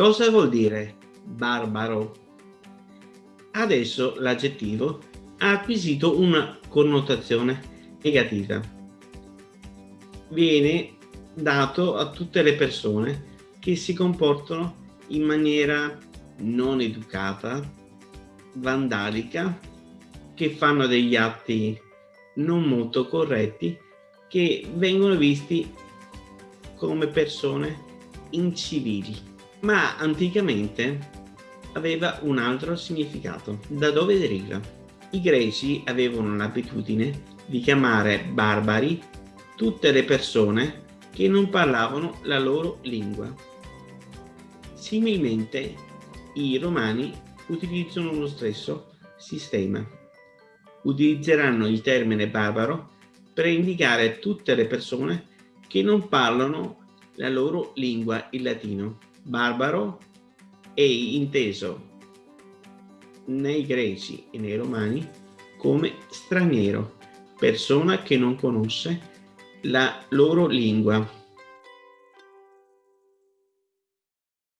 Cosa vuol dire barbaro? Adesso l'aggettivo ha acquisito una connotazione negativa. Viene dato a tutte le persone che si comportano in maniera non educata, vandalica, che fanno degli atti non molto corretti, che vengono visti come persone incivili. Ma anticamente aveva un altro significato. Da dove deriva? I greci avevano l'abitudine di chiamare barbari tutte le persone che non parlavano la loro lingua. Similmente i romani utilizzano lo stesso sistema. Utilizzeranno il termine barbaro per indicare tutte le persone che non parlano la loro lingua, il latino. Barbaro è inteso nei greci e nei romani come straniero, persona che non conosce la loro lingua.